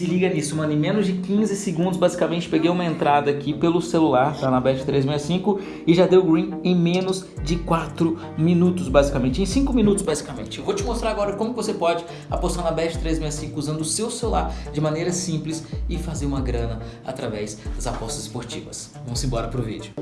Se liga nisso, mano, em menos de 15 segundos, basicamente, peguei uma entrada aqui pelo celular, tá na Bet365, e já deu green em menos de 4 minutos, basicamente, em 5 minutos, basicamente. Eu vou te mostrar agora como você pode apostar na Bet365 usando o seu celular de maneira simples e fazer uma grana através das apostas esportivas. Vamos embora pro vídeo.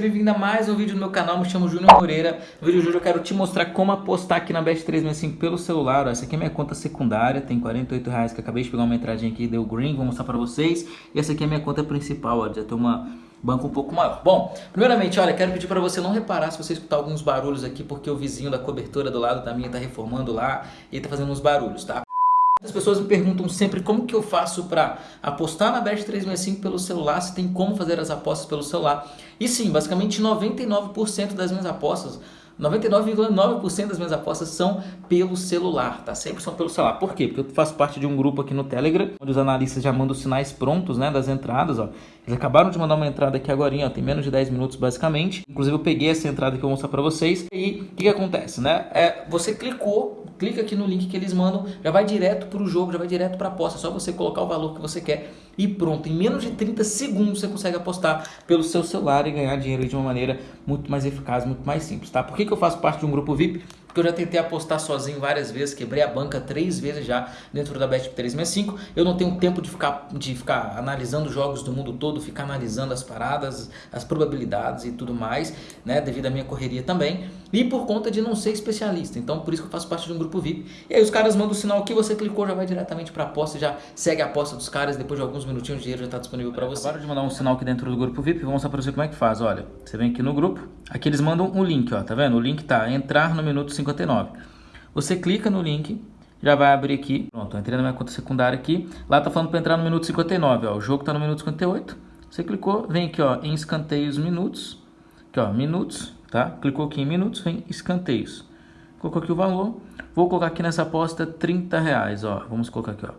Bem-vindo a mais um vídeo no meu canal, me chamo Júnior Moreira. No vídeo de hoje eu quero te mostrar como apostar aqui na Bet365 pelo celular. Essa aqui é minha conta secundária, tem 48 reais que acabei de pegar uma entradinha aqui, deu green, vou mostrar pra vocês. E essa aqui é minha conta principal, ó, já tem uma banco um pouco maior. Bom, primeiramente, olha, quero pedir para você não reparar se você escutar alguns barulhos aqui, porque o vizinho da cobertura do lado da minha tá reformando lá e tá fazendo uns barulhos, tá? As pessoas me perguntam sempre como que eu faço para apostar na Bet365 pelo celular, se tem como fazer as apostas pelo celular. E sim, basicamente 99% das minhas apostas 99,9% das minhas apostas são pelo celular, tá? Sempre são pelo celular. Por quê? Porque eu faço parte de um grupo aqui no Telegram, onde os analistas já mandam os sinais prontos, né, das entradas, ó. Eles acabaram de mandar uma entrada aqui agora, ó, tem menos de 10 minutos basicamente. Inclusive eu peguei essa entrada que eu vou mostrar pra vocês. E o que, que acontece, né? É, você clicou, clica aqui no link que eles mandam, já vai direto pro jogo, já vai direto pra aposta. É só você colocar o valor que você quer e pronto. Em menos de 30 segundos você consegue apostar pelo seu celular e ganhar dinheiro de uma maneira muito mais eficaz, muito mais simples, tá? Por que, que eu faço parte de um grupo VIP? Porque eu já tentei apostar sozinho várias vezes, quebrei a banca três vezes já dentro da Bet365. Eu não tenho tempo de ficar, de ficar analisando jogos do mundo todo, ficar analisando as paradas, as probabilidades e tudo mais, né, devido à minha correria também. E por conta de não ser especialista, então por isso que eu faço parte de um grupo VIP. E aí os caras mandam o sinal aqui, você clicou, já vai diretamente para aposta, já segue a aposta dos caras, depois de alguns minutinhos o dinheiro já está disponível para você. Acabaram de mandar um sinal aqui dentro do grupo VIP, vou mostrar para você como é que faz, olha. Você vem aqui no grupo, aqui eles mandam um link, ó, tá vendo? O link tá entrar no minuto 59. Você clica no link, já vai abrir aqui. Pronto, entrei na minha conta secundária aqui. Lá tá falando para entrar no minuto 59, ó. O jogo tá no minuto 58. Você clicou, vem aqui, ó, em escanteios minutos. Aqui, ó, minutos, tá? Clicou aqui em minutos, vem escanteios. Colocou aqui o valor. Vou colocar aqui nessa aposta 30 reais, ó. Vamos colocar aqui, ó.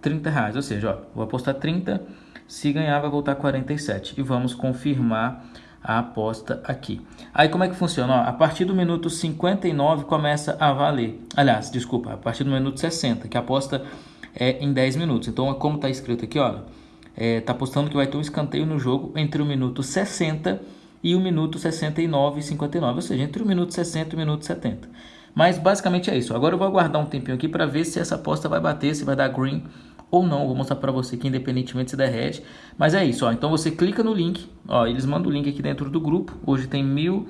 30 reais, ou seja, ó, vou apostar 30, se ganhar vai voltar 47. E vamos confirmar a aposta aqui. Aí como é que funciona? Ó, a partir do minuto 59 começa a valer. Aliás, desculpa, a partir do minuto 60, que a aposta é em 10 minutos. Então, como está escrito aqui, olha, é, tá apostando que vai ter um escanteio no jogo entre o minuto 60 e o minuto 69 e 59, ou seja, entre o minuto 60 e o minuto 70. Mas basicamente é isso. Agora eu vou aguardar um tempinho aqui para ver se essa aposta vai bater, se vai dar green ou não. Vou mostrar para você que independentemente se derrete. Mas é isso, ó. Então você clica no link, ó, eles mandam o link aqui dentro do grupo. Hoje tem mil,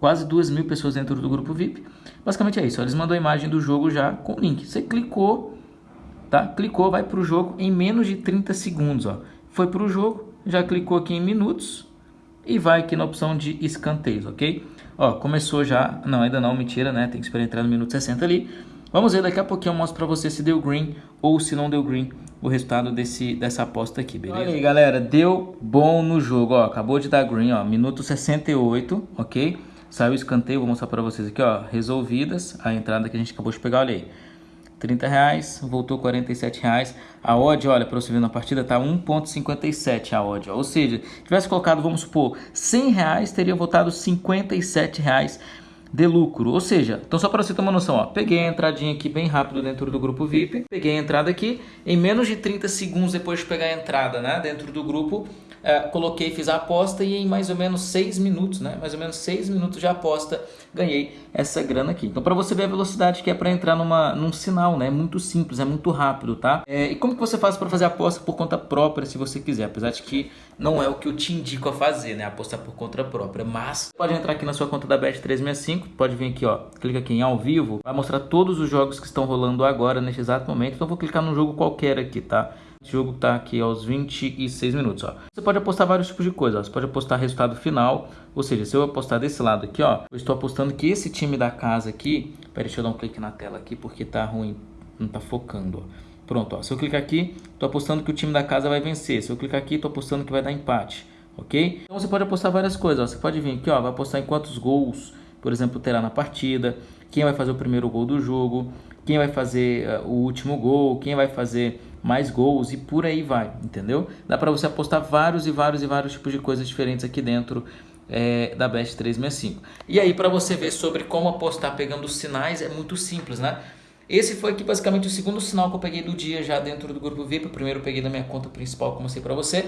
quase duas mil pessoas dentro do grupo VIP. Basicamente é isso, ó. eles mandam a imagem do jogo já com o link. Você clicou, tá? Clicou, vai para o jogo em menos de 30 segundos, ó. Foi para o jogo, já clicou aqui em minutos e vai aqui na opção de escanteios, ok? Ó, começou já, não, ainda não, mentira, né? Tem que esperar entrar no minuto 60 ali. Vamos ver, daqui a pouquinho eu mostro para você se deu green ou se não deu green o resultado desse, dessa aposta aqui, beleza? Olha aí, galera, deu bom no jogo, ó, acabou de dar green, ó, minuto 68, ok? Saiu o escanteio, vou mostrar para vocês aqui, ó, resolvidas, a entrada que a gente acabou de pegar, olha aí. 30 reais, voltou 47 reais. A odd, olha, para você ver na partida, tá 1.57 a odd, ó. ou seja, tivesse colocado, vamos supor, 100 reais, teria voltado 57 reais de lucro. Ou seja, então só para você uma noção, ó, peguei a entradinha aqui bem rápido dentro do grupo VIP, peguei a entrada aqui, em menos de 30 segundos depois de pegar a entrada né, dentro do grupo, é, coloquei, fiz a aposta e em mais ou menos 6 minutos, né, mais ou menos 6 minutos de aposta, ganhei essa grana aqui. Então para você ver a velocidade que é para entrar numa, num sinal, né, é muito simples, é muito rápido, tá? É, e como que você faz para fazer aposta por conta própria, se você quiser, apesar de que não é o que eu te indico a fazer, né, apostar por conta própria, mas pode entrar aqui na sua conta da Bet365, pode vir aqui, ó, clica aqui em ao vivo, vai mostrar todos os jogos que estão rolando agora, neste exato momento, então vou clicar num jogo qualquer aqui, tá? O jogo está aqui aos 26 minutos. Ó. Você pode apostar vários tipos de coisa. Ó. Você pode apostar resultado final. Ou seja, se eu apostar desse lado aqui, ó, eu estou apostando que esse time da casa aqui... Peraí, deixa eu dar um clique na tela aqui porque tá ruim. Não tá focando, ó. Pronto, ó. Se eu clicar aqui, estou apostando que o time da casa vai vencer. Se eu clicar aqui, estou apostando que vai dar empate. Ok? Então você pode apostar várias coisas. Ó. Você pode vir aqui, ó, vai apostar em quantos gols, por exemplo, terá na partida. Quem vai fazer o primeiro gol do jogo. Quem vai fazer uh, o último gol. Quem vai fazer mais gols e por aí vai, entendeu? Dá para você apostar vários e vários e vários tipos de coisas diferentes aqui dentro é, da Best 365. E aí, para você ver sobre como apostar pegando os sinais, é muito simples, né? Esse foi aqui basicamente o segundo sinal que eu peguei do dia já dentro do grupo VIP. O primeiro eu peguei da minha conta principal, como eu mostrei pra você.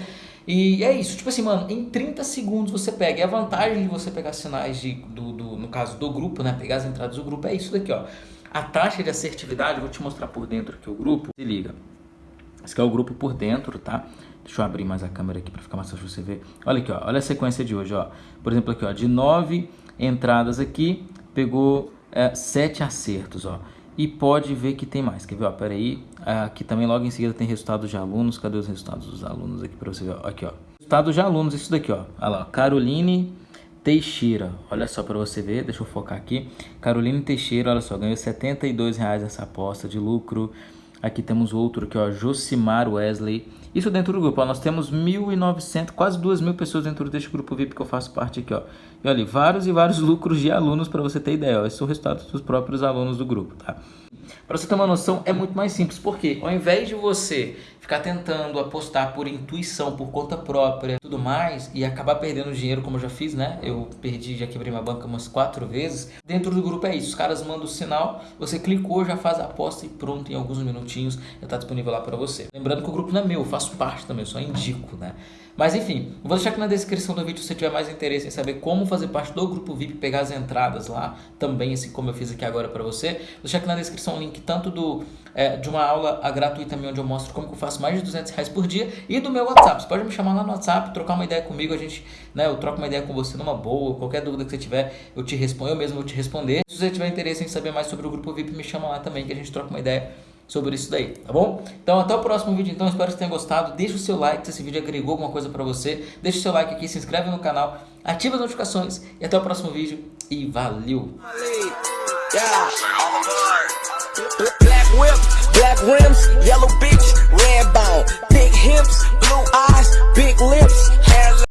E é isso, tipo assim, mano, em 30 segundos você pega. E a vantagem de você pegar sinais de, do, do, no caso do grupo, né? Pegar as entradas do grupo é isso daqui, ó. A taxa de assertividade, vou te mostrar por dentro aqui o grupo. Se liga. Esse aqui é o grupo por dentro, tá? Deixa eu abrir mais a câmera aqui para ficar mais fácil você ver. Olha aqui, ó. Olha a sequência de hoje, ó. Por exemplo, aqui, ó. De 9 entradas aqui, pegou é, 7 acertos, ó. E pode ver que tem mais. Quer ver, ó? Pera aí. Aqui também logo em seguida tem resultados de alunos. Cadê os resultados dos alunos aqui para você ver? Aqui, ó. Resultados de alunos, isso daqui, ó. Olha lá, Caroline Teixeira. Olha só para você ver, deixa eu focar aqui. Caroline Teixeira, olha só, ganhou 72 reais essa aposta de lucro. Aqui temos outro aqui, ó, Josimar Wesley. Isso dentro do grupo, ó, nós temos 1.900, quase 2.000 pessoas dentro deste grupo VIP que eu faço parte aqui, ó. E olha, vários e vários lucros de alunos para você ter ideia, ó. Esses são resultados dos próprios alunos do grupo, tá? Para você ter uma noção, é muito mais simples. Por quê? Ao invés de você ficar tentando apostar por intuição, por conta própria, tudo mais, e acabar perdendo dinheiro, como eu já fiz, né? Eu perdi, já quebrei minha banca umas quatro vezes. Dentro do grupo é isso. Os caras mandam o sinal, você clicou, já faz a aposta e pronto, em alguns minutinhos já está disponível lá para você. Lembrando que o grupo não é meu, eu faço parte também, eu só indico, né? Mas enfim, vou deixar aqui na descrição do vídeo se você tiver mais interesse em saber como fazer parte do grupo VIP, pegar as entradas lá, também assim como eu fiz aqui agora para você. Vou deixar aqui na descrição o link tanto do, é, de uma aula gratuita minha onde eu mostro como que eu faço mais de 200 reais por dia e do meu WhatsApp. Você pode me chamar lá no WhatsApp, trocar uma ideia comigo, a gente, né, eu troco uma ideia com você numa boa, qualquer dúvida que você tiver, eu te respondo, eu mesmo vou te responder. Se você tiver interesse em saber mais sobre o grupo VIP, me chama lá também que a gente troca uma ideia sobre isso daí, tá bom? Então até o próximo vídeo, então espero que tenha gostado, deixa o seu like se esse vídeo agregou alguma coisa pra você, deixa o seu like aqui, se inscreve no canal, ativa as notificações e até o próximo vídeo e valeu! Black whip, black rims, yellow bitch, red bone, big hips, blue eyes, big lips,